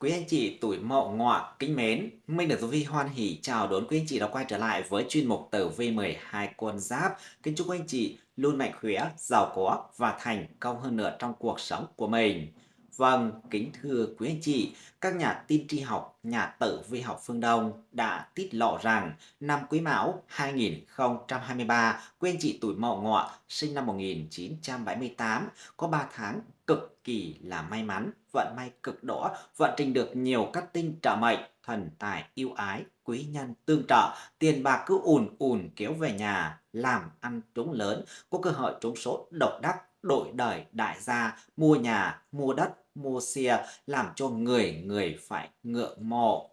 Quý anh chị tuổi Mậu Ngọ kính mến, mình được Tử Vi hoan hỉ chào đón quý anh chị đã quay trở lại với chuyên mục Tử Vi 12 con giáp. Kính chúc quý anh chị luôn mạnh khỏe, giàu có và thành công hơn nữa trong cuộc sống của mình. Vâng, kính thưa quý anh chị, các nhà tin tri học, nhà tử vi học phương Đông đã tiết lộ rằng năm Quý Mão 2023, quý anh chị tuổi Mậu Ngọ sinh năm 1978 có 3 tháng cực kỳ là may mắn, vận may cực đỏ, vận trình được nhiều các tinh trợ mệnh, thần tài yêu ái, quý nhân tương trợ, tiền bạc cứ ùn ùn kéo về nhà, làm ăn trúng lớn, có cơ hội trúng số độc đắc, đổi đời đại gia, mua nhà, mua đất, mua xe, làm cho người người phải ngưỡng mộ.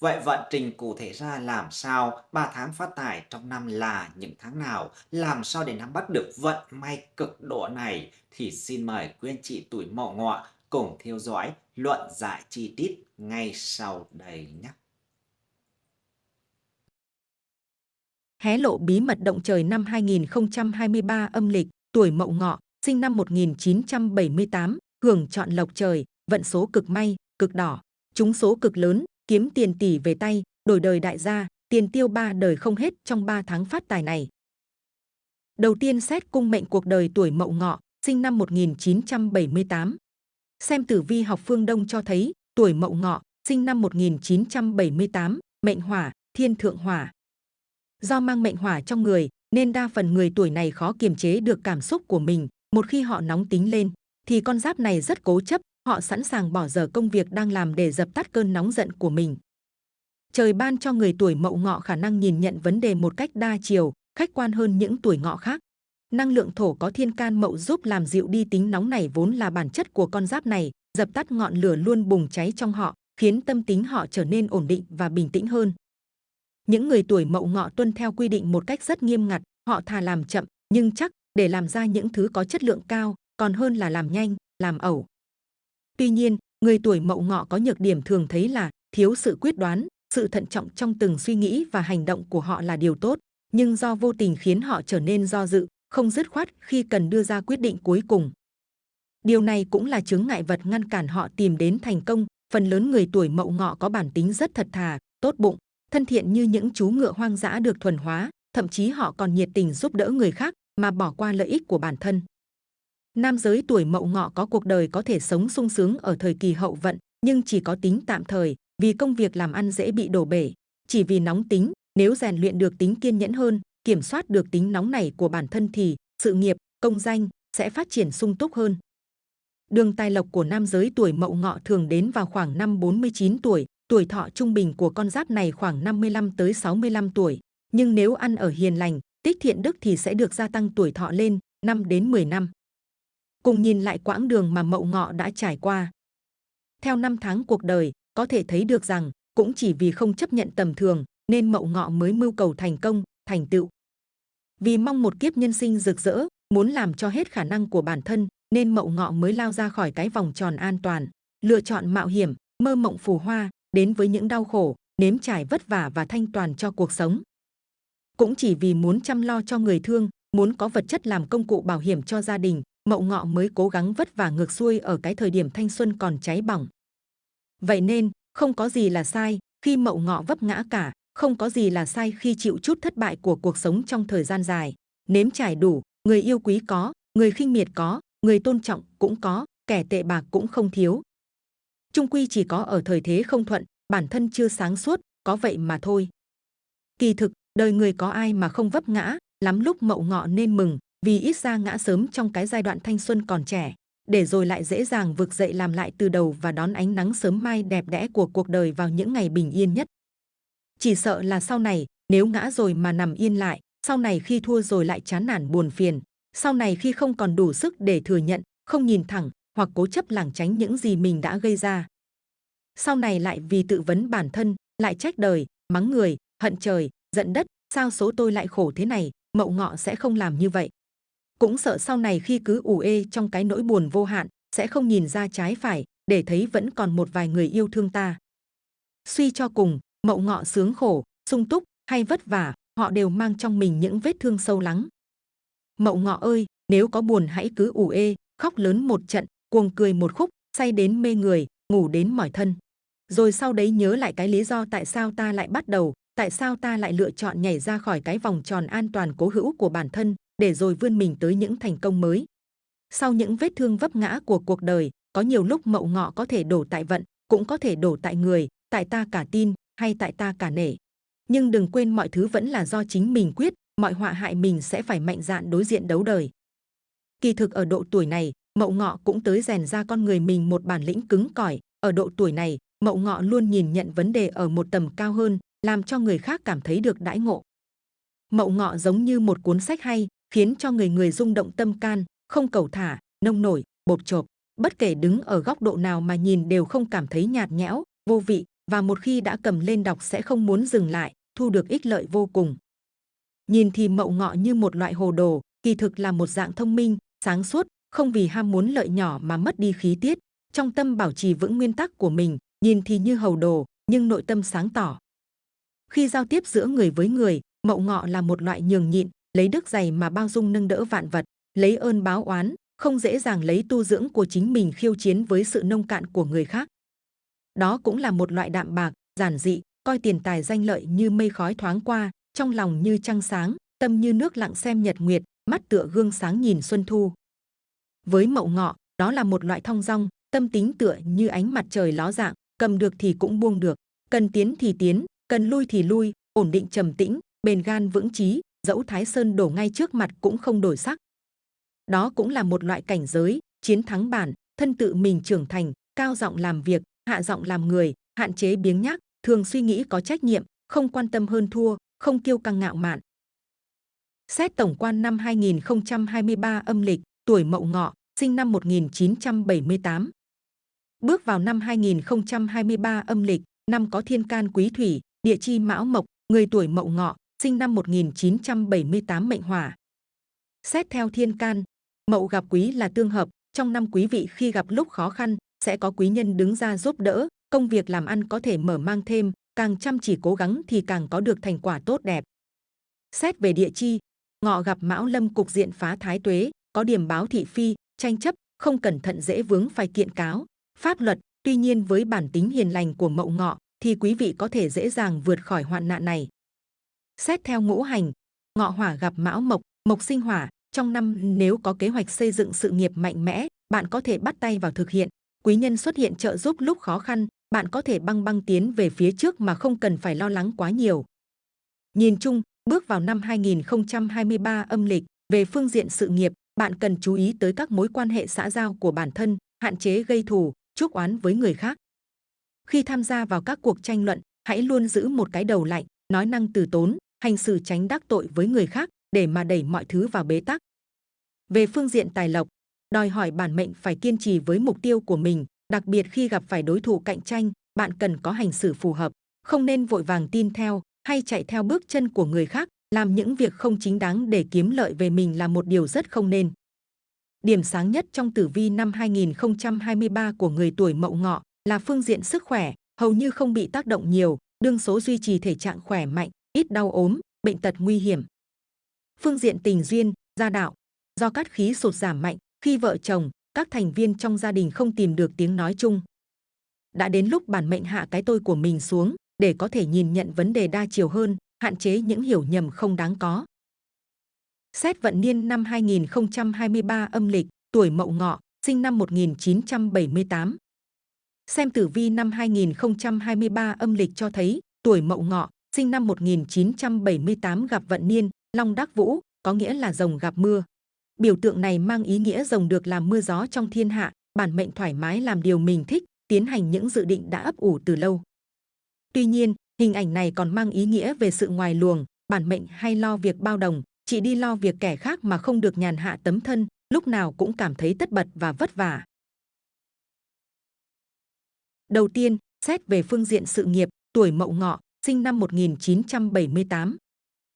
Vậy vận trình cụ thể ra làm sao? 3 tháng phát tài trong năm là những tháng nào? Làm sao để nắm bắt được vận may cực độ này? Thì xin mời quý anh chị tuổi mậu ngọ cùng theo dõi luận giải chi tiết ngay sau đây nhé. Hé lộ bí mật động trời năm 2023 âm lịch, tuổi mậu ngọ, sinh năm 1978, hưởng chọn lộc trời, vận số cực may, cực đỏ, trúng số cực lớn, kiếm tiền tỷ về tay, đổi đời đại gia, tiền tiêu ba đời không hết trong 3 tháng phát tài này. Đầu tiên xét cung mệnh cuộc đời tuổi Mậu Ngọ, sinh năm 1978. Xem tử vi học phương Đông cho thấy, tuổi Mậu Ngọ, sinh năm 1978, mệnh hỏa, thiên thượng hỏa. Do mang mệnh hỏa trong người, nên đa phần người tuổi này khó kiềm chế được cảm xúc của mình. Một khi họ nóng tính lên, thì con giáp này rất cố chấp, họ sẵn sàng bỏ giờ công việc đang làm để dập tắt cơn nóng giận của mình. Trời ban cho người tuổi mậu ngọ khả năng nhìn nhận vấn đề một cách đa chiều, khách quan hơn những tuổi ngọ khác. Năng lượng thổ có thiên can mậu giúp làm dịu đi tính nóng này vốn là bản chất của con giáp này, dập tắt ngọn lửa luôn bùng cháy trong họ, khiến tâm tính họ trở nên ổn định và bình tĩnh hơn. Những người tuổi mậu ngọ tuân theo quy định một cách rất nghiêm ngặt, họ thà làm chậm nhưng chắc để làm ra những thứ có chất lượng cao, còn hơn là làm nhanh, làm ẩu. Tuy nhiên, người tuổi mậu ngọ có nhược điểm thường thấy là thiếu sự quyết đoán, sự thận trọng trong từng suy nghĩ và hành động của họ là điều tốt, nhưng do vô tình khiến họ trở nên do dự, không dứt khoát khi cần đưa ra quyết định cuối cùng. Điều này cũng là chướng ngại vật ngăn cản họ tìm đến thành công. Phần lớn người tuổi mậu ngọ có bản tính rất thật thà, tốt bụng, thân thiện như những chú ngựa hoang dã được thuần hóa, thậm chí họ còn nhiệt tình giúp đỡ người khác mà bỏ qua lợi ích của bản thân. Nam giới tuổi mậu ngọ có cuộc đời có thể sống sung sướng ở thời kỳ hậu vận, nhưng chỉ có tính tạm thời, vì công việc làm ăn dễ bị đổ bể. Chỉ vì nóng tính, nếu rèn luyện được tính kiên nhẫn hơn, kiểm soát được tính nóng này của bản thân thì sự nghiệp, công danh sẽ phát triển sung túc hơn. Đường tài lộc của nam giới tuổi mậu ngọ thường đến vào khoảng năm 49 tuổi, tuổi thọ trung bình của con giáp này khoảng 55 tới 65 tuổi. Nhưng nếu ăn ở hiền lành, tích thiện đức thì sẽ được gia tăng tuổi thọ lên 5 đến 10 năm cùng nhìn lại quãng đường mà Mậu Ngọ đã trải qua. Theo năm tháng cuộc đời, có thể thấy được rằng cũng chỉ vì không chấp nhận tầm thường nên Mậu Ngọ mới mưu cầu thành công, thành tựu. Vì mong một kiếp nhân sinh rực rỡ, muốn làm cho hết khả năng của bản thân nên Mậu Ngọ mới lao ra khỏi cái vòng tròn an toàn, lựa chọn mạo hiểm, mơ mộng phù hoa, đến với những đau khổ, nếm trải vất vả và thanh toàn cho cuộc sống. Cũng chỉ vì muốn chăm lo cho người thương, muốn có vật chất làm công cụ bảo hiểm cho gia đình, Mậu Ngọ mới cố gắng vất vả ngược xuôi ở cái thời điểm thanh xuân còn cháy bỏng. Vậy nên, không có gì là sai khi Mậu Ngọ vấp ngã cả, không có gì là sai khi chịu chút thất bại của cuộc sống trong thời gian dài. Nếm trải đủ, người yêu quý có, người khinh miệt có, người tôn trọng cũng có, kẻ tệ bạc cũng không thiếu. Trung quy chỉ có ở thời thế không thuận, bản thân chưa sáng suốt, có vậy mà thôi. Kỳ thực, đời người có ai mà không vấp ngã, lắm lúc mậu ngọ nên mừng, vì ít ra ngã sớm trong cái giai đoạn thanh xuân còn trẻ, để rồi lại dễ dàng vực dậy làm lại từ đầu và đón ánh nắng sớm mai đẹp đẽ của cuộc đời vào những ngày bình yên nhất. Chỉ sợ là sau này, nếu ngã rồi mà nằm yên lại, sau này khi thua rồi lại chán nản buồn phiền, sau này khi không còn đủ sức để thừa nhận, không nhìn thẳng hoặc cố chấp lảng tránh những gì mình đã gây ra. Sau này lại vì tự vấn bản thân, lại trách đời, mắng người, hận trời, giận đất, sao số tôi lại khổ thế này, mậu ngọ sẽ không làm như vậy. Cũng sợ sau này khi cứ ủ ê trong cái nỗi buồn vô hạn sẽ không nhìn ra trái phải để thấy vẫn còn một vài người yêu thương ta. Suy cho cùng mậu ngọ sướng khổ sung túc hay vất vả họ đều mang trong mình những vết thương sâu lắng. Mậu ngọ ơi nếu có buồn hãy cứ ủ ê khóc lớn một trận cuồng cười một khúc say đến mê người ngủ đến mỏi thân. Rồi sau đấy nhớ lại cái lý do tại sao ta lại bắt đầu, tại sao ta lại lựa chọn nhảy ra khỏi cái vòng tròn an toàn cố hữu của bản thân, để rồi vươn mình tới những thành công mới. Sau những vết thương vấp ngã của cuộc đời, có nhiều lúc mậu ngọ có thể đổ tại vận, cũng có thể đổ tại người, tại ta cả tin hay tại ta cả nể. Nhưng đừng quên mọi thứ vẫn là do chính mình quyết, mọi họa hại mình sẽ phải mạnh dạn đối diện đấu đời. Kỳ thực ở độ tuổi này, Mậu Ngọ cũng tới rèn ra con người mình một bản lĩnh cứng cỏi. Ở độ tuổi này, Mậu Ngọ luôn nhìn nhận vấn đề ở một tầm cao hơn, làm cho người khác cảm thấy được đãi ngộ. Mậu Ngọ giống như một cuốn sách hay, khiến cho người người rung động tâm can, không cầu thả, nông nổi, bột chộp. Bất kể đứng ở góc độ nào mà nhìn đều không cảm thấy nhạt nhẽo, vô vị và một khi đã cầm lên đọc sẽ không muốn dừng lại, thu được ích lợi vô cùng. Nhìn thì Mậu Ngọ như một loại hồ đồ, kỳ thực là một dạng thông minh, sáng suốt, không vì ham muốn lợi nhỏ mà mất đi khí tiết, trong tâm bảo trì vững nguyên tắc của mình, nhìn thì như hầu đồ, nhưng nội tâm sáng tỏ. Khi giao tiếp giữa người với người, mậu ngọ là một loại nhường nhịn, lấy đức dày mà bao dung nâng đỡ vạn vật, lấy ơn báo oán, không dễ dàng lấy tu dưỡng của chính mình khiêu chiến với sự nông cạn của người khác. Đó cũng là một loại đạm bạc, giản dị, coi tiền tài danh lợi như mây khói thoáng qua, trong lòng như trăng sáng, tâm như nước lặng xem nhật nguyệt, mắt tựa gương sáng nhìn xuân thu. Với mậu ngọ, đó là một loại thong dong, tâm tính tựa như ánh mặt trời ló dạng, cầm được thì cũng buông được, cần tiến thì tiến, cần lui thì lui, ổn định trầm tĩnh, bền gan vững chí, dẫu Thái Sơn đổ ngay trước mặt cũng không đổi sắc. Đó cũng là một loại cảnh giới, chiến thắng bản, thân tự mình trưởng thành, cao giọng làm việc, hạ giọng làm người, hạn chế biếng nhác, thường suy nghĩ có trách nhiệm, không quan tâm hơn thua, không kiêu căng ngạo mạn. Xét tổng quan năm 2023 âm lịch, tuổi Mậu Ngọ, sinh năm 1978. Bước vào năm 2023 âm lịch, năm có thiên can quý thủy, địa chi mão mộc, người tuổi Mậu Ngọ, sinh năm 1978 mệnh hỏa. Xét theo thiên can, Mậu gặp quý là tương hợp, trong năm quý vị khi gặp lúc khó khăn, sẽ có quý nhân đứng ra giúp đỡ, công việc làm ăn có thể mở mang thêm, càng chăm chỉ cố gắng thì càng có được thành quả tốt đẹp. Xét về địa chi, ngọ gặp mão lâm cục diện phá thái tuế, có điểm báo thị phi, tranh chấp, không cẩn thận dễ vướng phải kiện cáo, pháp luật. Tuy nhiên với bản tính hiền lành của mậu ngọ thì quý vị có thể dễ dàng vượt khỏi hoạn nạn này. Xét theo ngũ hành, ngọ hỏa gặp mão mộc, mộc sinh hỏa. Trong năm nếu có kế hoạch xây dựng sự nghiệp mạnh mẽ, bạn có thể bắt tay vào thực hiện. Quý nhân xuất hiện trợ giúp lúc khó khăn, bạn có thể băng băng tiến về phía trước mà không cần phải lo lắng quá nhiều. Nhìn chung, bước vào năm 2023 âm lịch, về phương diện sự nghiệp, bạn cần chú ý tới các mối quan hệ xã giao của bản thân, hạn chế gây thù, chuốc oán với người khác. Khi tham gia vào các cuộc tranh luận, hãy luôn giữ một cái đầu lạnh, nói năng từ tốn, hành xử tránh đắc tội với người khác để mà đẩy mọi thứ vào bế tắc. Về phương diện tài lộc, đòi hỏi bản mệnh phải kiên trì với mục tiêu của mình, đặc biệt khi gặp phải đối thủ cạnh tranh, bạn cần có hành xử phù hợp, không nên vội vàng tin theo hay chạy theo bước chân của người khác làm những việc không chính đáng để kiếm lợi về mình là một điều rất không nên. Điểm sáng nhất trong tử vi năm 2023 của người tuổi mậu ngọ là phương diện sức khỏe, hầu như không bị tác động nhiều, đương số duy trì thể trạng khỏe mạnh, ít đau ốm, bệnh tật nguy hiểm. Phương diện tình duyên, gia đạo, do cát khí sụt giảm mạnh, khi vợ chồng, các thành viên trong gia đình không tìm được tiếng nói chung. Đã đến lúc bản mệnh hạ cái tôi của mình xuống để có thể nhìn nhận vấn đề đa chiều hơn, hạn chế những hiểu nhầm không đáng có. Xét vận niên năm 2023 âm lịch, tuổi Mậu Ngọ, sinh năm 1978. Xem tử vi năm 2023 âm lịch cho thấy, tuổi Mậu Ngọ, sinh năm 1978 gặp vận niên, Long Đắc Vũ, có nghĩa là rồng gặp mưa. Biểu tượng này mang ý nghĩa rồng được làm mưa gió trong thiên hạ, bản mệnh thoải mái làm điều mình thích, tiến hành những dự định đã ấp ủ từ lâu. Tuy nhiên, Hình ảnh này còn mang ý nghĩa về sự ngoài luồng, bản mệnh hay lo việc bao đồng, chỉ đi lo việc kẻ khác mà không được nhàn hạ tấm thân, lúc nào cũng cảm thấy tất bật và vất vả. Đầu tiên, xét về phương diện sự nghiệp, tuổi Mậu Ngọ, sinh năm 1978.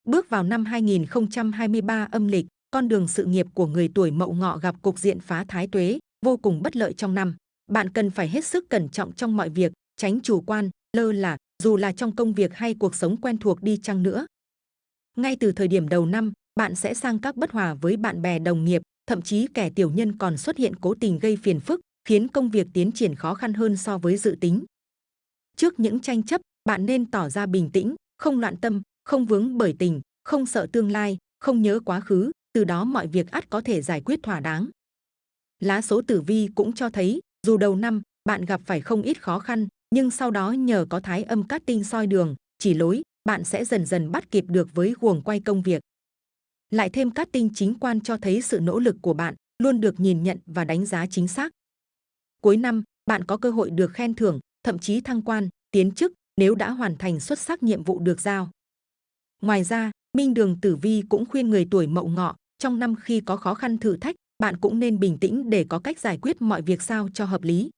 Bước vào năm 2023 âm lịch, con đường sự nghiệp của người tuổi Mậu Ngọ gặp cục diện phá thái tuế, vô cùng bất lợi trong năm. Bạn cần phải hết sức cẩn trọng trong mọi việc, tránh chủ quan, lơ là, dù là trong công việc hay cuộc sống quen thuộc đi chăng nữa. Ngay từ thời điểm đầu năm, bạn sẽ sang các bất hòa với bạn bè đồng nghiệp, thậm chí kẻ tiểu nhân còn xuất hiện cố tình gây phiền phức, khiến công việc tiến triển khó khăn hơn so với dự tính. Trước những tranh chấp, bạn nên tỏ ra bình tĩnh, không loạn tâm, không vướng bởi tình, không sợ tương lai, không nhớ quá khứ, từ đó mọi việc ắt có thể giải quyết thỏa đáng. Lá số tử vi cũng cho thấy, dù đầu năm bạn gặp phải không ít khó khăn, nhưng sau đó nhờ có thái âm cát tinh soi đường, chỉ lối, bạn sẽ dần dần bắt kịp được với guồng quay công việc. Lại thêm cát tinh chính quan cho thấy sự nỗ lực của bạn luôn được nhìn nhận và đánh giá chính xác. Cuối năm, bạn có cơ hội được khen thưởng, thậm chí thăng quan, tiến chức nếu đã hoàn thành xuất sắc nhiệm vụ được giao. Ngoài ra, Minh Đường Tử Vi cũng khuyên người tuổi Mậu Ngọ, trong năm khi có khó khăn thử thách, bạn cũng nên bình tĩnh để có cách giải quyết mọi việc sao cho hợp lý.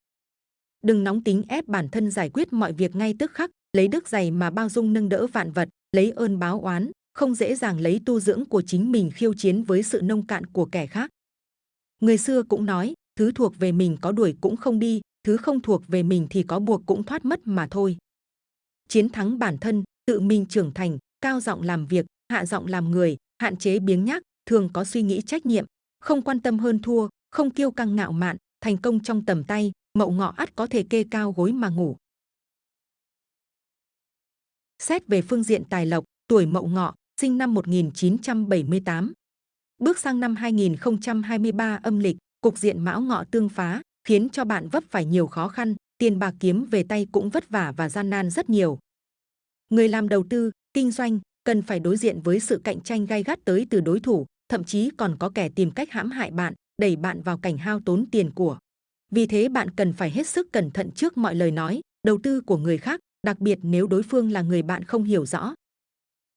Đừng nóng tính ép bản thân giải quyết mọi việc ngay tức khắc, lấy đức dày mà bao dung nâng đỡ vạn vật, lấy ơn báo oán, không dễ dàng lấy tu dưỡng của chính mình khiêu chiến với sự nông cạn của kẻ khác. Người xưa cũng nói, thứ thuộc về mình có đuổi cũng không đi, thứ không thuộc về mình thì có buộc cũng thoát mất mà thôi. Chiến thắng bản thân, tự mình trưởng thành, cao giọng làm việc, hạ giọng làm người, hạn chế biếng nhác, thường có suy nghĩ trách nhiệm, không quan tâm hơn thua, không kiêu căng ngạo mạn, thành công trong tầm tay, mậu ngọ ắt có thể kê cao gối mà ngủ. Xét về phương diện tài lộc, tuổi mậu ngọ, sinh năm 1978. Bước sang năm 2023 âm lịch, cục diện mão ngọ tương phá, khiến cho bạn vấp phải nhiều khó khăn, tiền bạc kiếm về tay cũng vất vả và gian nan rất nhiều. Người làm đầu tư, kinh doanh cần phải đối diện với sự cạnh tranh gay gắt tới từ đối thủ, thậm chí còn có kẻ tìm cách hãm hại bạn, đẩy bạn vào cảnh hao tốn tiền của. Vì thế bạn cần phải hết sức cẩn thận trước mọi lời nói, đầu tư của người khác, đặc biệt nếu đối phương là người bạn không hiểu rõ.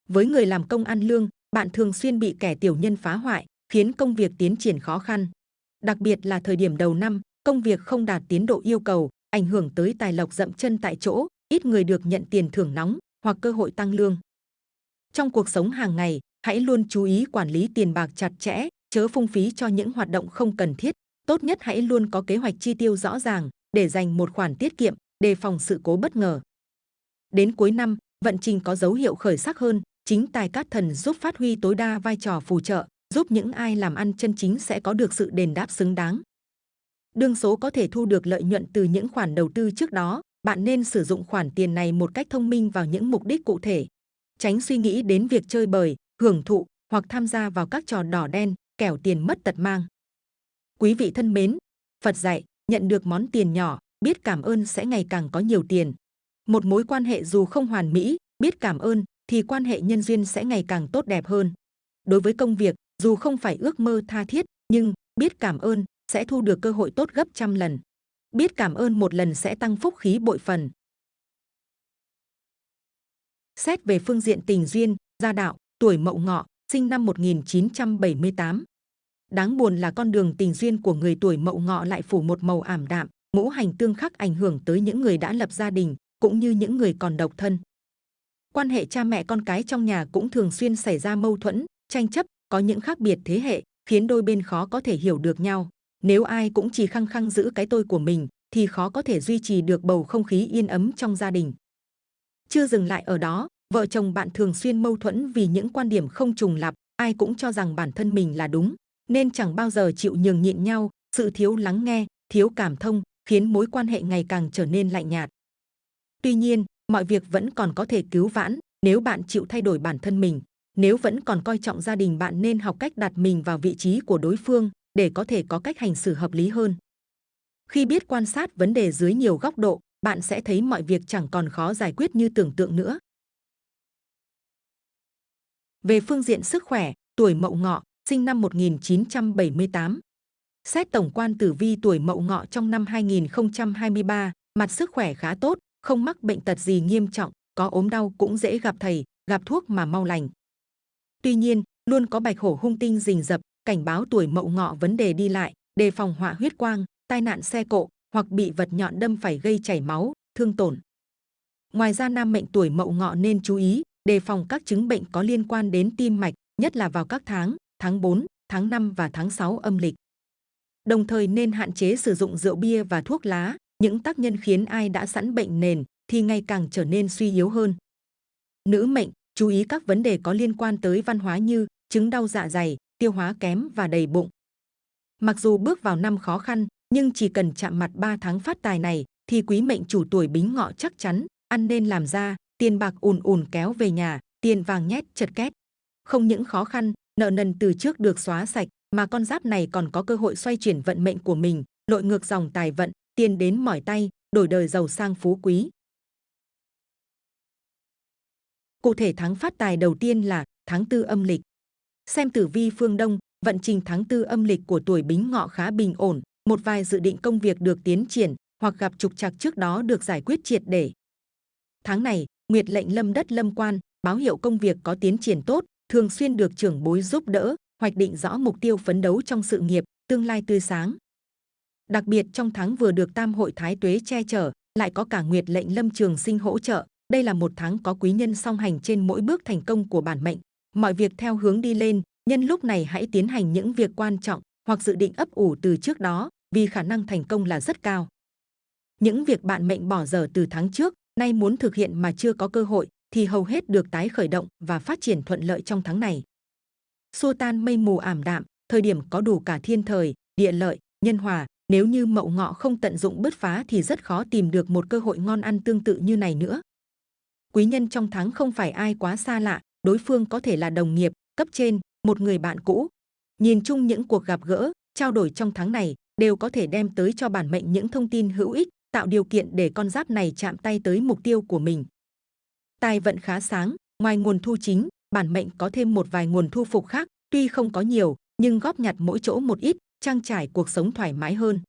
Với người làm công ăn lương, bạn thường xuyên bị kẻ tiểu nhân phá hoại, khiến công việc tiến triển khó khăn. Đặc biệt là thời điểm đầu năm, công việc không đạt tiến độ yêu cầu, ảnh hưởng tới tài lộc dậm chân tại chỗ, ít người được nhận tiền thưởng nóng hoặc cơ hội tăng lương. Trong cuộc sống hàng ngày, hãy luôn chú ý quản lý tiền bạc chặt chẽ, chớ phung phí cho những hoạt động không cần thiết. Tốt nhất hãy luôn có kế hoạch chi tiêu rõ ràng để dành một khoản tiết kiệm, đề phòng sự cố bất ngờ. Đến cuối năm, vận trình có dấu hiệu khởi sắc hơn, chính tài cát thần giúp phát huy tối đa vai trò phù trợ, giúp những ai làm ăn chân chính sẽ có được sự đền đáp xứng đáng. Đương số có thể thu được lợi nhuận từ những khoản đầu tư trước đó, bạn nên sử dụng khoản tiền này một cách thông minh vào những mục đích cụ thể. Tránh suy nghĩ đến việc chơi bời, hưởng thụ hoặc tham gia vào các trò đỏ đen, kẻo tiền mất tật mang. Quý vị thân mến, Phật dạy, nhận được món tiền nhỏ, biết cảm ơn sẽ ngày càng có nhiều tiền. Một mối quan hệ dù không hoàn mỹ, biết cảm ơn thì quan hệ nhân duyên sẽ ngày càng tốt đẹp hơn. Đối với công việc, dù không phải ước mơ tha thiết, nhưng biết cảm ơn sẽ thu được cơ hội tốt gấp trăm lần. Biết cảm ơn một lần sẽ tăng phúc khí bội phần. Xét về phương diện tình duyên, gia đạo, tuổi Mậu Ngọ, sinh năm 1978. Đáng buồn là con đường tình duyên của người tuổi Mậu Ngọ lại phủ một màu ảm đạm, ngũ hành tương khắc ảnh hưởng tới những người đã lập gia đình, cũng như những người còn độc thân. Quan hệ cha mẹ con cái trong nhà cũng thường xuyên xảy ra mâu thuẫn, tranh chấp, có những khác biệt thế hệ, khiến đôi bên khó có thể hiểu được nhau. Nếu ai cũng chỉ khăng khăng giữ cái tôi của mình, thì khó có thể duy trì được bầu không khí yên ấm trong gia đình. Chưa dừng lại ở đó, vợ chồng bạn thường xuyên mâu thuẫn vì những quan điểm không trùng lặp, ai cũng cho rằng bản thân mình là đúng, nên chẳng bao giờ chịu nhường nhịn nhau, sự thiếu lắng nghe, thiếu cảm thông khiến mối quan hệ ngày càng trở nên lạnh nhạt. Tuy nhiên, mọi việc vẫn còn có thể cứu vãn nếu bạn chịu thay đổi bản thân mình. Nếu vẫn còn coi trọng gia đình bạn nên học cách đặt mình vào vị trí của đối phương để có thể có cách hành xử hợp lý hơn. Khi biết quan sát vấn đề dưới nhiều góc độ, bạn sẽ thấy mọi việc chẳng còn khó giải quyết như tưởng tượng nữa. Về phương diện sức khỏe, tuổi Mậu Ngọ, sinh năm 1978. Xét tổng quan tử vi tuổi Mậu Ngọ trong năm 2023, mặt sức khỏe khá tốt, không mắc bệnh tật gì nghiêm trọng, có ốm đau cũng dễ gặp thầy, gặp thuốc mà mau lành. Tuy nhiên, luôn có bạch hổ hung tinh rình rập, cảnh báo tuổi Mậu Ngọ vấn đề đi lại, đề phòng họa huyết quang, tai nạn xe cộ hoặc bị vật nhọn đâm phải gây chảy máu, thương tổn. Ngoài ra nam mệnh tuổi Mậu Ngọ nên chú ý đề phòng các chứng bệnh có liên quan đến tim mạch, nhất là vào các tháng tháng 4, tháng 5 và tháng 6 âm lịch. Đồng thời nên hạn chế sử dụng rượu bia và thuốc lá, những tác nhân khiến ai đã sẵn bệnh nền thì ngày càng trở nên suy yếu hơn. Nữ mệnh chú ý các vấn đề có liên quan tới văn hóa như chứng đau dạ dày, tiêu hóa kém và đầy bụng. Mặc dù bước vào năm khó khăn, nhưng chỉ cần chạm mặt 3 tháng phát tài này thì quý mệnh chủ tuổi bính ngọ chắc chắn ăn nên làm ra, tiền bạc ùn ùn kéo về nhà, tiền vàng nhét chật két. Không những khó khăn, nợ nần từ trước được xóa sạch, mà con giáp này còn có cơ hội xoay chuyển vận mệnh của mình, lội ngược dòng tài vận, tiền đến mỏi tay, đổi đời giàu sang phú quý. Cụ thể tháng phát tài đầu tiên là tháng tư âm lịch. Xem tử vi phương Đông, vận trình tháng tư âm lịch của tuổi Bính Ngọ khá bình ổn, một vài dự định công việc được tiến triển hoặc gặp trục trặc trước đó được giải quyết triệt để. Tháng này, Nguyệt lệnh lâm đất lâm quan, báo hiệu công việc có tiến triển tốt, thường xuyên được trưởng bối giúp đỡ, hoạch định rõ mục tiêu phấn đấu trong sự nghiệp, tương lai tươi sáng. Đặc biệt trong tháng vừa được Tam hội Thái Tuế che chở, lại có cả Nguyệt lệnh lâm trường sinh hỗ trợ. Đây là một tháng có quý nhân song hành trên mỗi bước thành công của bản mệnh. Mọi việc theo hướng đi lên, nhân lúc này hãy tiến hành những việc quan trọng hoặc dự định ấp ủ từ trước đó, vì khả năng thành công là rất cao. Những việc bạn mệnh bỏ dở từ tháng trước, nay muốn thực hiện mà chưa có cơ hội, thì hầu hết được tái khởi động và phát triển thuận lợi trong tháng này. Xua tan mây mù ảm đạm, thời điểm có đủ cả thiên thời, địa lợi, nhân hòa, nếu như mậu ngọ không tận dụng bứt phá thì rất khó tìm được một cơ hội ngon ăn tương tự như này nữa. Quý nhân trong tháng không phải ai quá xa lạ, đối phương có thể là đồng nghiệp, cấp trên, một người bạn cũ. Nhìn chung những cuộc gặp gỡ, trao đổi trong tháng này đều có thể đem tới cho bản mệnh những thông tin hữu ích, tạo điều kiện để con giáp này chạm tay tới mục tiêu của mình. Tài vận khá sáng, ngoài nguồn thu chính, bản mệnh có thêm một vài nguồn thu phục khác, tuy không có nhiều, nhưng góp nhặt mỗi chỗ một ít, trang trải cuộc sống thoải mái hơn.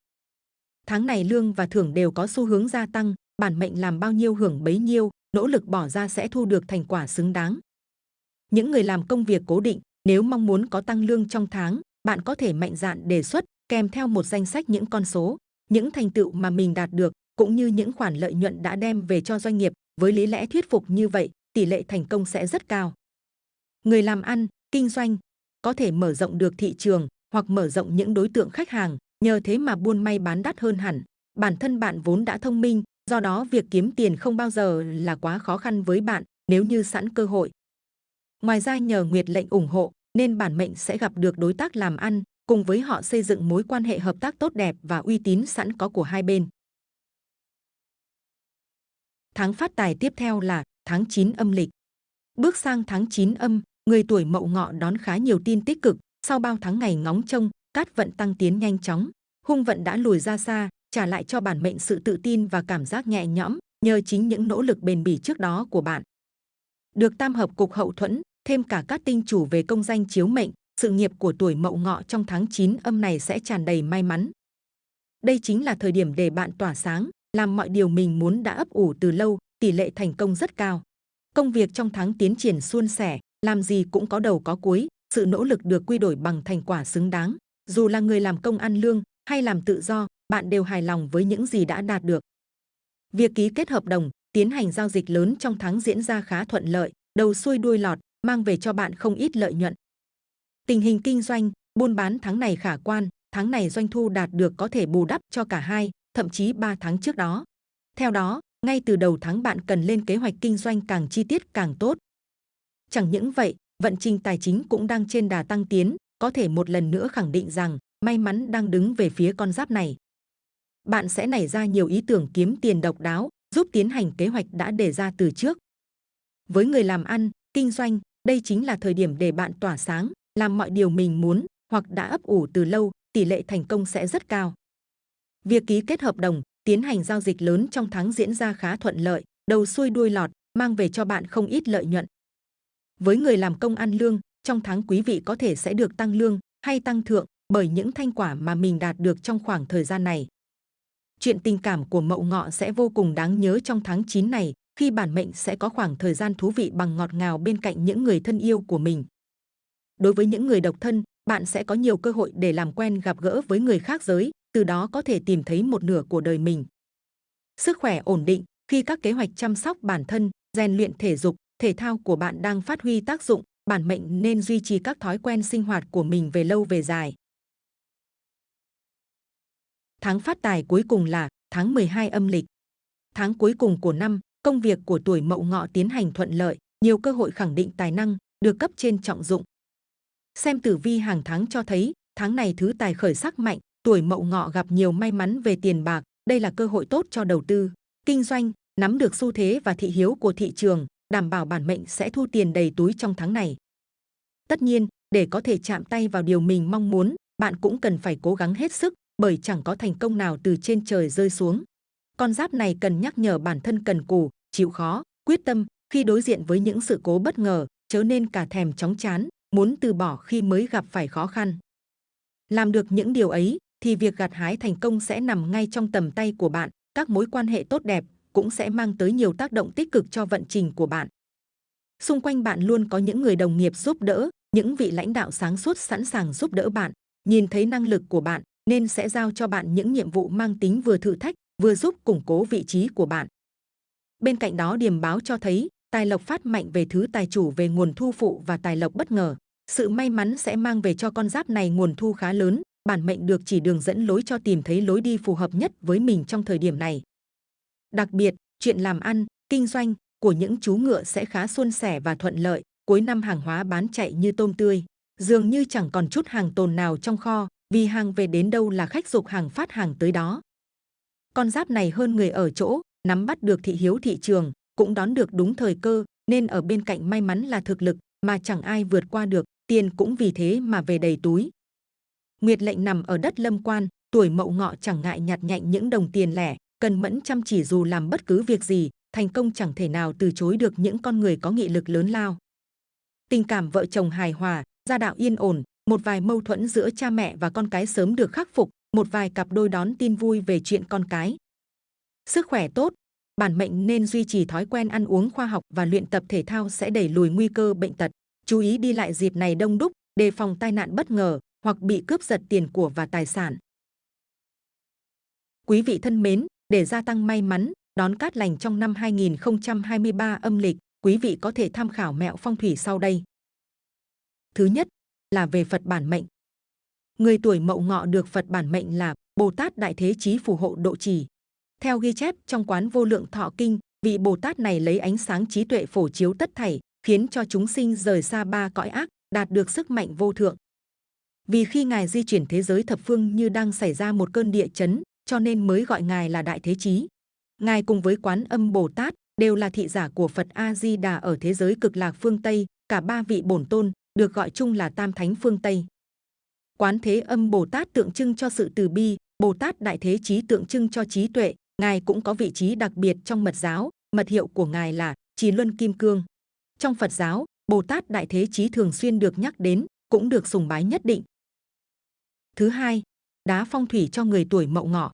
Tháng này lương và thưởng đều có xu hướng gia tăng, bản mệnh làm bao nhiêu hưởng bấy nhiêu, nỗ lực bỏ ra sẽ thu được thành quả xứng đáng. Những người làm công việc cố định, nếu mong muốn có tăng lương trong tháng, bạn có thể mạnh dạn đề xuất kèm theo một danh sách những con số, những thành tựu mà mình đạt được cũng như những khoản lợi nhuận đã đem về cho doanh nghiệp. Với lý lẽ thuyết phục như vậy, tỷ lệ thành công sẽ rất cao. Người làm ăn, kinh doanh có thể mở rộng được thị trường hoặc mở rộng những đối tượng khách hàng, nhờ thế mà buôn may bán đắt hơn hẳn. Bản thân bạn vốn đã thông minh, do đó việc kiếm tiền không bao giờ là quá khó khăn với bạn nếu như sẵn cơ hội. Ngoài ra nhờ Nguyệt lệnh ủng hộ nên bản mệnh sẽ gặp được đối tác làm ăn, cùng với họ xây dựng mối quan hệ hợp tác tốt đẹp và uy tín sẵn có của hai bên. Tháng phát tài tiếp theo là tháng 9 âm lịch. Bước sang tháng 9 âm, người tuổi mậu ngọ đón khá nhiều tin tích cực. Sau bao tháng ngày ngóng trông, cát vận tăng tiến nhanh chóng. Hung vận đã lùi ra xa, trả lại cho bản mệnh sự tự tin và cảm giác nhẹ nhõm nhờ chính những nỗ lực bền bỉ trước đó của bạn. Được tam hợp cục hậu thuẫn, thêm cả các tinh chủ về công danh chiếu mệnh, sự nghiệp của tuổi mậu ngọ trong tháng 9 âm này sẽ tràn đầy may mắn. Đây chính là thời điểm để bạn tỏa sáng, làm mọi điều mình muốn đã ấp ủ từ lâu, tỷ lệ thành công rất cao. Công việc trong tháng tiến triển suôn sẻ, làm gì cũng có đầu có cuối, sự nỗ lực được quy đổi bằng thành quả xứng đáng. Dù là người làm công ăn lương hay làm tự do, bạn đều hài lòng với những gì đã đạt được. Việc ký kết hợp đồng, tiến hành giao dịch lớn trong tháng diễn ra khá thuận lợi, đầu xuôi đuôi lọt, mang về cho bạn không ít lợi nhuận. Tình hình kinh doanh, buôn bán tháng này khả quan, tháng này doanh thu đạt được có thể bù đắp cho cả hai, thậm chí 3 tháng trước đó. Theo đó, ngay từ đầu tháng bạn cần lên kế hoạch kinh doanh càng chi tiết càng tốt. Chẳng những vậy, vận trình tài chính cũng đang trên đà tăng tiến, có thể một lần nữa khẳng định rằng may mắn đang đứng về phía con giáp này. Bạn sẽ nảy ra nhiều ý tưởng kiếm tiền độc đáo, giúp tiến hành kế hoạch đã đề ra từ trước. Với người làm ăn, kinh doanh, đây chính là thời điểm để bạn tỏa sáng, làm mọi điều mình muốn hoặc đã ấp ủ từ lâu, tỷ lệ thành công sẽ rất cao. Việc ký kết hợp đồng, tiến hành giao dịch lớn trong tháng diễn ra khá thuận lợi, đầu xuôi đuôi lọt, mang về cho bạn không ít lợi nhuận. Với người làm công ăn lương, trong tháng quý vị có thể sẽ được tăng lương hay tăng thượng bởi những thành quả mà mình đạt được trong khoảng thời gian này. Chuyện tình cảm của Mậu Ngọ sẽ vô cùng đáng nhớ trong tháng 9 này, khi bản mệnh sẽ có khoảng thời gian thú vị bằng ngọt ngào bên cạnh những người thân yêu của mình. Đối với những người độc thân, bạn sẽ có nhiều cơ hội để làm quen gặp gỡ với người khác giới, từ đó có thể tìm thấy một nửa của đời mình. Sức khỏe ổn định khi các kế hoạch chăm sóc bản thân, rèn luyện thể dục, thể thao của bạn đang phát huy tác dụng, bản mệnh nên duy trì các thói quen sinh hoạt của mình về lâu về dài. Tháng phát tài cuối cùng là tháng 12 âm lịch. Tháng cuối cùng của năm, công việc của tuổi Mậu Ngọ tiến hành thuận lợi, nhiều cơ hội khẳng định tài năng, được cấp trên trọng dụng. Xem tử vi hàng tháng cho thấy, tháng này thứ tài khởi sắc mạnh, tuổi mậu ngọ gặp nhiều may mắn về tiền bạc, đây là cơ hội tốt cho đầu tư, kinh doanh, nắm được xu thế và thị hiếu của thị trường, đảm bảo bản mệnh sẽ thu tiền đầy túi trong tháng này. Tất nhiên, để có thể chạm tay vào điều mình mong muốn, bạn cũng cần phải cố gắng hết sức, bởi chẳng có thành công nào từ trên trời rơi xuống. Con giáp này cần nhắc nhở bản thân cần cù, chịu khó, quyết tâm khi đối diện với những sự cố bất ngờ, chớ nên cả thèm chóng chán, muốn từ bỏ khi mới gặp phải khó khăn. Làm được những điều ấy thì việc gặt hái thành công sẽ nằm ngay trong tầm tay của bạn, các mối quan hệ tốt đẹp cũng sẽ mang tới nhiều tác động tích cực cho vận trình của bạn. Xung quanh bạn luôn có những người đồng nghiệp giúp đỡ, những vị lãnh đạo sáng suốt sẵn sàng giúp đỡ bạn, nhìn thấy năng lực của bạn nên sẽ giao cho bạn những nhiệm vụ mang tính vừa thử thách, vừa giúp củng cố vị trí của bạn. Bên cạnh đó điểm báo cho thấy tài lộc phát mạnh về thứ tài chủ về nguồn thu phụ và tài lộc bất ngờ. Sự may mắn sẽ mang về cho con giáp này nguồn thu khá lớn, bản mệnh được chỉ đường dẫn lối cho tìm thấy lối đi phù hợp nhất với mình trong thời điểm này. Đặc biệt, chuyện làm ăn, kinh doanh của những chú ngựa sẽ khá suôn sẻ và thuận lợi, cuối năm hàng hóa bán chạy như tôm tươi, dường như chẳng còn chút hàng tồn nào trong kho, vì hàng về đến đâu là khách dục hàng phát hàng tới đó. Con giáp này hơn người ở chỗ, nắm bắt được thị hiếu thị trường, cũng đón được đúng thời cơ, nên ở bên cạnh may mắn là thực lực mà chẳng ai vượt qua được, tiền cũng vì thế mà về đầy túi. Nguyệt lệnh nằm ở đất lâm quan, tuổi mậu ngọ chẳng ngại nhặt nhạnh những đồng tiền lẻ, cần mẫn chăm chỉ dù làm bất cứ việc gì, thành công chẳng thể nào từ chối được những con người có nghị lực lớn lao. Tình cảm vợ chồng hài hòa, gia đạo yên ổn, một vài mâu thuẫn giữa cha mẹ và con cái sớm được khắc phục, một vài cặp đôi đón tin vui về chuyện con cái. Sức khỏe tốt, bản mệnh nên duy trì thói quen ăn uống khoa học và luyện tập thể thao sẽ đẩy lùi nguy cơ bệnh tật. Chú ý đi lại dịp này đông đúc, đề phòng tai nạn bất ngờ hoặc bị cướp giật tiền của và tài sản. Quý vị thân mến, để gia tăng may mắn, đón cát lành trong năm 2023 âm lịch, quý vị có thể tham khảo mẹo phong thủy sau đây. Thứ nhất là về Phật bản mệnh. Người tuổi mậu ngọ được Phật bản mệnh là Bồ Tát Đại Thế Chí phù hộ độ trì. Theo ghi chép trong quán vô lượng thọ kinh, vị Bồ Tát này lấy ánh sáng trí tuệ phổ chiếu tất thảy, khiến cho chúng sinh rời xa ba cõi ác, đạt được sức mạnh vô thượng. Vì khi Ngài di chuyển thế giới thập phương như đang xảy ra một cơn địa chấn, cho nên mới gọi Ngài là Đại Thế Chí. Ngài cùng với Quán Âm Bồ Tát đều là thị giả của Phật A Di Đà ở thế giới cực lạc phương Tây, cả ba vị bổn tôn được gọi chung là Tam Thánh phương Tây. Quán Thế Âm Bồ Tát tượng trưng cho sự từ bi, Bồ Tát Đại Thế Chí tượng trưng cho trí tuệ, ngài cũng có vị trí đặc biệt trong mật giáo, mật hiệu của ngài là Chí Luân Kim Cương. Trong Phật giáo, Bồ Tát Đại Thế Chí thường xuyên được nhắc đến, cũng được sùng bái nhất định. Thứ hai, đá phong thủy cho người tuổi Mậu Ngọ.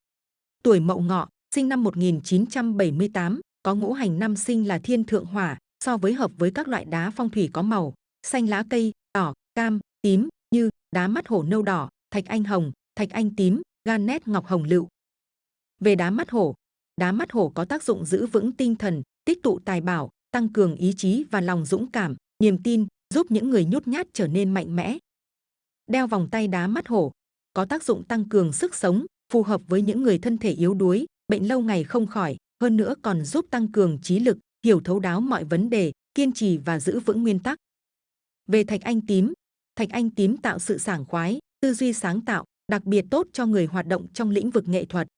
Tuổi Mậu Ngọ, sinh năm 1978, có ngũ hành năm sinh là thiên thượng hỏa, so với hợp với các loại đá phong thủy có màu xanh lá cây, đỏ, cam, tím như đá mắt hổ nâu đỏ, thạch anh hồng, thạch anh tím, garnet ngọc hồng lựu. Về đá mắt hổ, đá mắt hổ có tác dụng giữ vững tinh thần, tích tụ tài bảo, tăng cường ý chí và lòng dũng cảm, niềm tin, giúp những người nhút nhát trở nên mạnh mẽ. Đeo vòng tay đá mắt hổ có tác dụng tăng cường sức sống, phù hợp với những người thân thể yếu đuối, bệnh lâu ngày không khỏi, hơn nữa còn giúp tăng cường trí lực, hiểu thấu đáo mọi vấn đề, kiên trì và giữ vững nguyên tắc. Về thạch anh tím, thạch anh tím tạo sự sảng khoái, tư duy sáng tạo, đặc biệt tốt cho người hoạt động trong lĩnh vực nghệ thuật.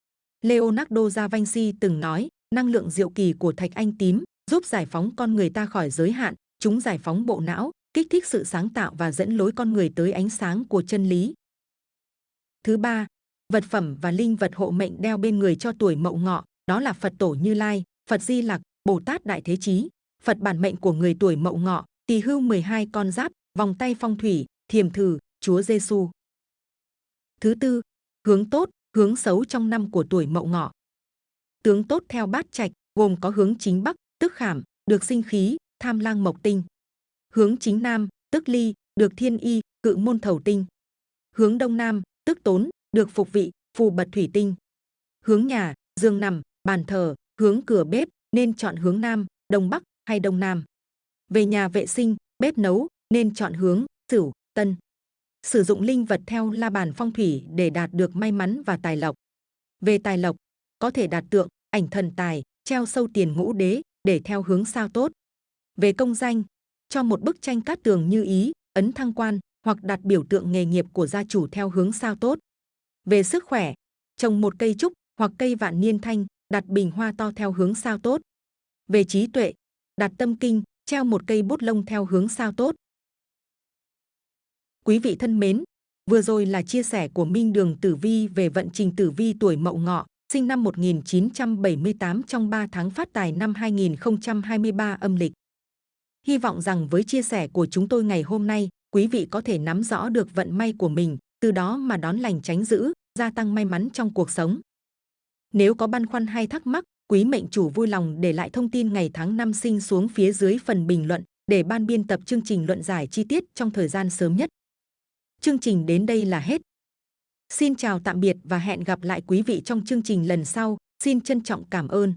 Leonardo da Vinci từng nói, năng lượng diệu kỳ của thạch anh tím giúp giải phóng con người ta khỏi giới hạn, chúng giải phóng bộ não, kích thích sự sáng tạo và dẫn lối con người tới ánh sáng của chân lý. Thứ ba, vật phẩm và linh vật hộ mệnh đeo bên người cho tuổi mậu ngọ, đó là Phật tổ Như Lai, Phật Di Lặc, Bồ Tát Đại Thế Chí, Phật bản mệnh của người tuổi mậu ngọ, tỳ hưu 12 con giáp, vòng tay phong thủy, thiềm thử, Chúa Giêsu. Thứ tư, hướng tốt, hướng xấu trong năm của tuổi Mậu Ngọ. Tướng tốt theo bát trạch gồm có hướng chính bắc, tức khảm, được sinh khí, tham lang mộc tinh. Hướng chính nam, tức ly, được thiên y, cự môn thầu tinh. Hướng đông nam, tức tốn, được phục vị, phù bật thủy tinh. Hướng nhà, giường nằm, bàn thờ, hướng cửa bếp nên chọn hướng nam, đông bắc hay đông nam. Về nhà vệ sinh, bếp nấu nên chọn hướng Sửu, Tân. Sử dụng linh vật theo la bàn phong thủy để đạt được may mắn và tài lộc. Về tài lộc, có thể đặt tượng, ảnh thần tài, treo sâu tiền ngũ đế để theo hướng sao tốt. Về công danh, cho một bức tranh cát tường như ý, ấn thăng quan hoặc đặt biểu tượng nghề nghiệp của gia chủ theo hướng sao tốt. Về sức khỏe, trồng một cây trúc hoặc cây vạn niên thanh, đặt bình hoa to theo hướng sao tốt. Về trí tuệ, đặt tâm kinh, treo một cây bút lông theo hướng sao tốt. Quý vị thân mến, vừa rồi là chia sẻ của Minh Đường Tử Vi về vận trình Tử Vi tuổi Mậu Ngọ, sinh năm 1978 trong 3 tháng phát tài năm 2023 âm lịch. Hy vọng rằng với chia sẻ của chúng tôi ngày hôm nay, quý vị có thể nắm rõ được vận may của mình, từ đó mà đón lành tránh dữ, gia tăng may mắn trong cuộc sống. Nếu có băn khoăn hay thắc mắc, quý mệnh chủ vui lòng để lại thông tin ngày tháng năm sinh xuống phía dưới phần bình luận để ban biên tập chương trình luận giải chi tiết trong thời gian sớm nhất. Chương trình đến đây là hết. Xin chào tạm biệt và hẹn gặp lại quý vị trong chương trình lần sau. Xin trân trọng cảm ơn.